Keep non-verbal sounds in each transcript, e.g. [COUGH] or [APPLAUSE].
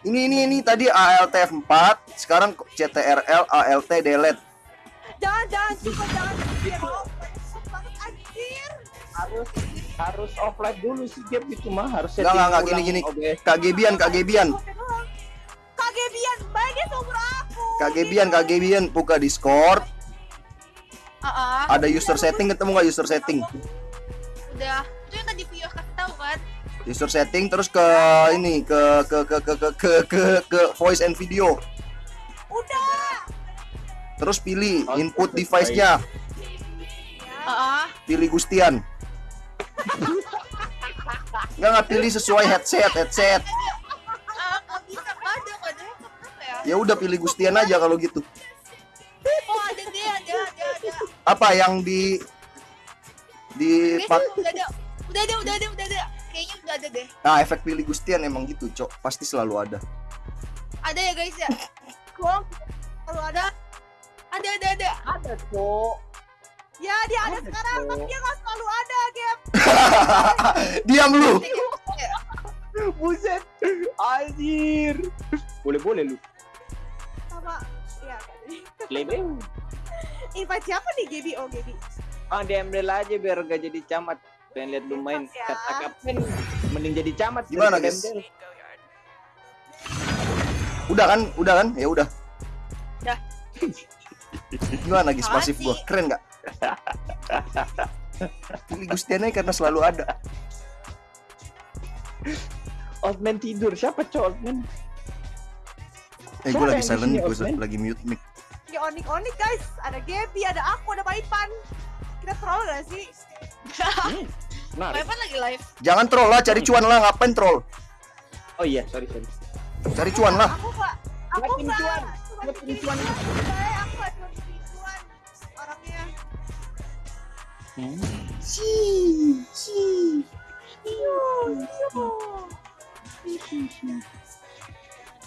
Ini ini ini tadi ALT 4, sekarang CTRL ALT delete. Jangan jangan coba jangan. Harus harus offline dulu sih game itu mah harus Enggak enggak enggak gini gini. OBS. Kak Gebian, Kak Gebian. Kagebian, baik dia seumur aku. Kak Gebian, Kak Gebian buka Discord. Ah, Ada user setting ketemu nggak user setting? udah. User setting terus ke ini ke ke ke ke ke ke ke, ke voice and video. Udah. Terus pilih input device-nya, Ah, pilih Gustian. Nggak nggak pilih sesuai headset, headset. ya? Ya udah pilih Gustian aja kalau gitu. Oh, ada deh, ada, ada, ada. Apa yang di di udah ada, udah ada, udah ada, udah ada. Ada deh. Nah, efek pilih Gustian emang gitu, Cok. Pasti selalu ada. Ada ya guys ya? Gua Kalau ada, ada, ada, ada. ada kok ya dia ada Ada, sekarang, Cok. tapi dia nggak selalu ada, Gap. [LAUGHS] Diam lu. [LAUGHS] buset anjir boleh boleh lu Sama ya. lebih Invite siapa nih Gaby? Oh Gaby. ah diambil aja biar gak jadi camat pengen lihat lu main Ya. kata kapten mending jadi camat Gimana, guys? Udah kan? Udah kan? Ya udah. Udah. [LAUGHS] Gimana guys pasif gua? Keren nggak? Pilih Gustian aja karena selalu ada. Outman tidur siapa cowok Outman Eh, Siapa gue lagi silent gue Osman? lagi mute mic. Ini onik-onik guys. Ada Gaby, ada aku, ada Paipan. Kita troll gak sih? Nah Paipan lagi live. Jangan troll lah, cari cuan lah, ngapain troll? oh iya sorry sorry Cari cuan lah. Aku nggak. Aku nggak. cuan. Bikin cuan. Aku cuan. Orangnya. Si, si.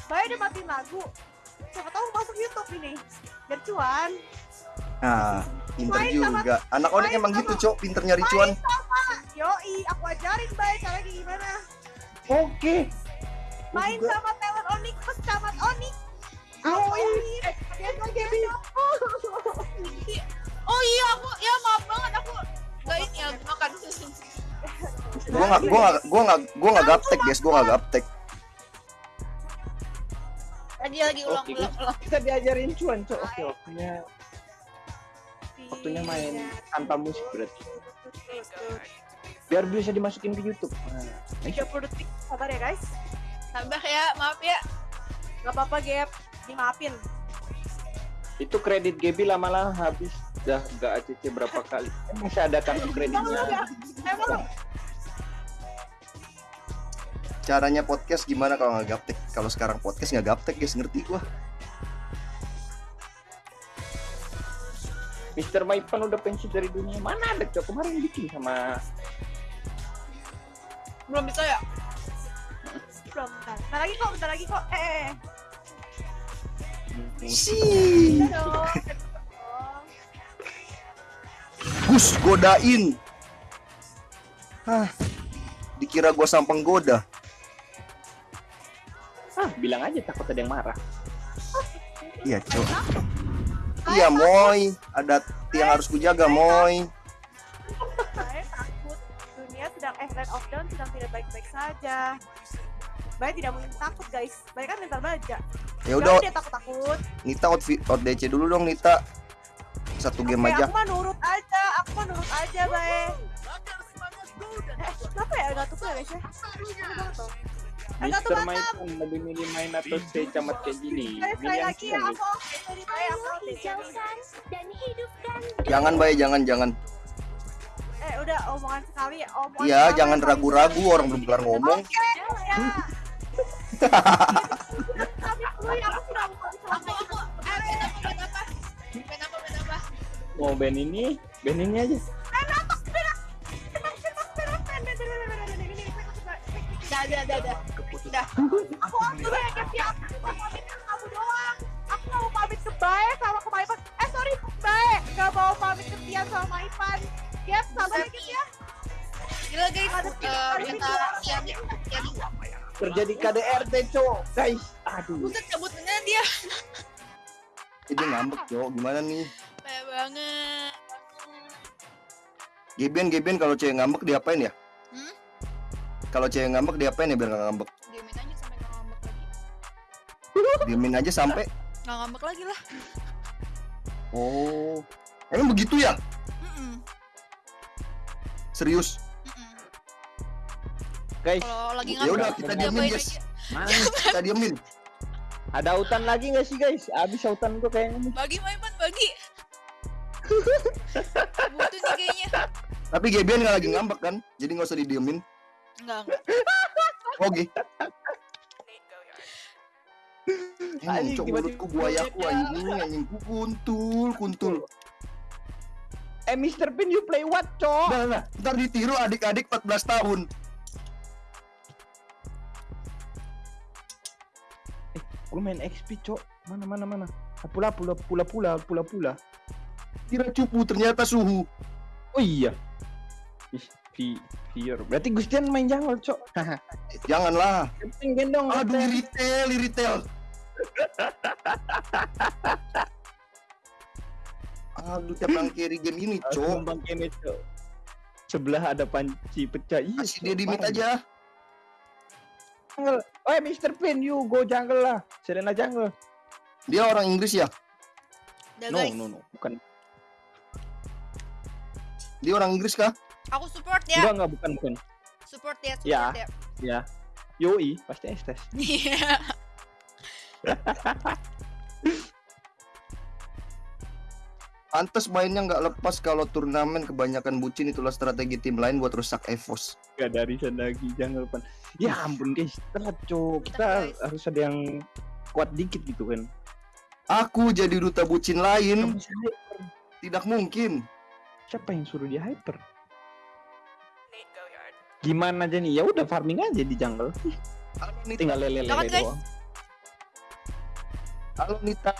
Baik dia matiin lagu. Siapa tahu masuk YouTube ini. Biar cuan. Nah, pinter Main sama- juga. Anak onik emang sama- gitu, Cok. Pinter nyari cuan. Main sama. Yoi, aku ajarin baik caranya gimana. oke Main juga. sama talent Onik, plus camat Onik. Oh, Aku ajarin. Dia. Oh iya, aku ya maaf banget aku nggak ini ya makan susu. Gua nggak, gua nggak, gua nggak, gua nggak gaptek, guys. Gua nggak gaptek. Tadi lagi ulang Oke, ulang ulang. kita diajarin cuan cok oke waktunya waktunya main tanpa musik berarti biar bisa dimasukin ke YouTube nah, 30 detik. Sabar ya guys. Tambah ya, maaf ya. Gak apa-apa Gap. Dimaafin. itu kredit Gaby lama-lama habis udah gak ACC berapa [LAUGHS] kali Kan masih ada kartu kreditnya? Emang? Caranya podcast gimana kalau nggak gaptek? Kalau sekarang podcast nggak gaptek, guys. Ngerti gua. Mister Maipan udah pensiun dari dunia mana ada cok kemarin bikin sama Belum bisa ya? Belum, bentar. Bentar lagi kok, bentar lagi kok. Eh, eh, eh. Si. Gus godain. Hah. Dikira gua sampang goda. ah bilang aja takut ada yang marah Iya, Cok. Iya, Moy. Ada yang harus kujaga, Moy. Saya takut. Dunia sedang Land of Dawn sedang tidak baik-baik saja. Baik tidak mungkin takut guys. Baik kan mental baja. Ya udah, dia takut-takut. Nita out, out DC dulu dong, Nita. Satu game Oke, aja. Aku mah nurut aja. Aku mah nurut aja, Bae. Eh, kenapa ya enggak tuh ya guys ya? Eh, Mister. Maipan lebih milih main atau stay camat kayak gini lagi ya, aku Jangan, Bay, jangan, jangan. Eh, udah omongan sekali ya. Omongan Iya, jangan ragu-ragu orang belum kelar ngomong. Ya. Mau eh band ini band ini aja Udah ada ada ada. Udah. Aku aku ya siap. Aku pamit kamu doang. Aku nggak mau pamit ke Bae sama ke Maipan. Eh sorry, Bae nggak mau pamit ke Tian sama Maipan. Sabar ya Gap ya. Gila guys, eh, minta Tiani Tiani kerja di KDRT cok guys aduh Buset cabut beneran dia. Dia ngambek cok gimana nih Kayak banget. Gebian Gebian kalau cewek ngambek diapain ya Hmm? kalau cewek ngambek diapain ya biar nggak ngambek [LAUGHS] diemin aja sampai Nggak ngambek lagi lah. oh emang begitu ya Mm-mm. serius Mm-mm. guys Kalau lagi Ya udah, kita diemin, guys. aja. mana kita diemin ada hutan lagi nggak sih guys abis hutan tuh kayaknya Bagi Maipan bagi. Butuh nih kayaknya. tapi Gebian nggak lagi ngambek kan jadi nggak usah didiemin Enggak, enggak. oke Anjing, cok mulutku buayaku anjing, anjing ku kuntul, kuntul. eh Mr. Pin you play what cok Nah, nah, ntar ditiru adik-adik 14 tahun. lu main XP cok mana mana mana pula pula pula pula pula pula Kira cupu ternyata suhu. oh iya Ih, Vi- Vior berarti Gustian main jungle cok Eh, [LAUGHS] Janganlah. penting gendong Aduh, retail, retail. Aduh, orang carry game ini, cok. Bang Kenneth, Cok. sebelah ada panci pecah iya Kasih Cok, dia di mid parah. aja. jungle oh Mr. Pin you go jungle lah Serena jungle Dia orang Inggris ya? Udah no guys, no no bukan Dia orang Inggris kah? aku support ya. enggak enggak bukan bukan Support ya, Ya. support ya. ya Yoi pasti Estes [LAUGHS] Iya. Pantes mainnya nggak lepas kalau turnamen kebanyakan bucin itulah strategi tim lain buat rusak EVOS. Gak dari sana lagi jungle pan ya ampun guys telat cok kita Guys. harus ada yang kuat dikit gitu kan. Aku jadi duta bucin lain, tidak mungkin. siapa yang suruh dia hyper? Gimana aja nih? Ya udah farming aja di jungle. Tinggal lele lele Lawan, guys. doang halo Nita.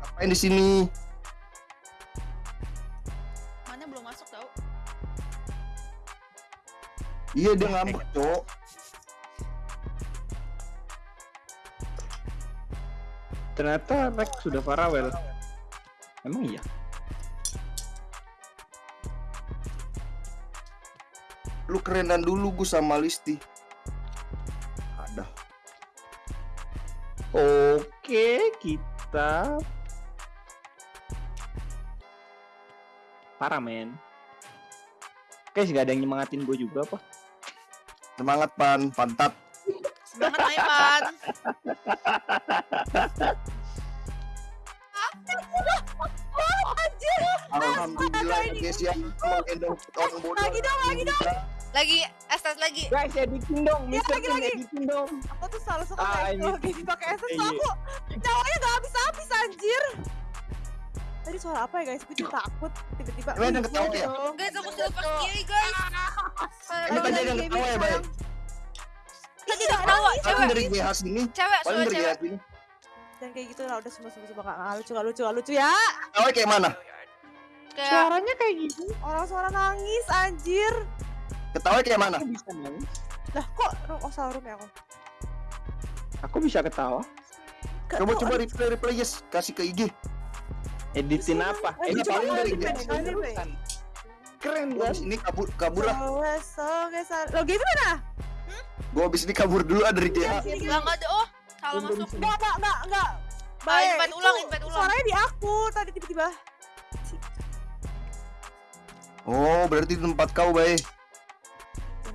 Ngapain di sini? Mana belum masuk tau? Iya dia ngambek, cok. ternyata Rex sudah Farawell emang iya Lu kerenan dulu gue sama Listi. Ada. Oke, kita parah men. Guys, gak ada yang nyemangatin gue juga apa? Semangat pan, pantat. Semangat Maipan. Alhamdulillah ya guys yang menggendong orang bodoh. Lagi dong, lagi dong. Lagi, estes lagi. Guys, editing dong, Ya, lagi, lagi. editing dong. Aku tuh selalu suka Ah, kayak ini. kalau gini pakai essence Iya. aku cowoknya gak habis-habis anjir. Tadi suara apa ya guys? Gue jadi takut tiba-tiba. Emang ada ketawa ya? Guys, aku silver kiri guys. Ini tadi ada yang ketawa ya, Bay? Tadi ada ketawa, cewek. dari GH sini, Cewek, paling suara cewek. sini. Dan kayak gitu lah udah semua semua semua gak lucu gak lucu gak lucu ya. Ketawanya kayak mana? Kayak Suaranya kayak gitu. Orang suara nangis anjir. Ketawanya kayak mana? Aku bisa nangis. Lah kok room oh room ya aku. Aku bisa ketawa. Ke- Coba kok- coba replay replay yes, kasih ke IG. Editin apa? Ini paling dari. Keren abis ini kabur kabur lah. Lo gitu mana? Gua abis ini kabur dulu ah dari GH. Lah enggak ada. Oh, salah masuk. Enggak, enggak, enggak, enggak. Ah, invite itu ulang, invite ulang. Suaranya di aku tadi tiba-tiba. Oh, berarti di tempat kau, Bay.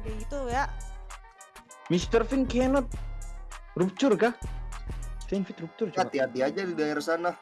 Kayak gitu ya. Mr. Finn cannot rupture kah? Saya invite rupture coba. Hati-hati aja di daerah sana.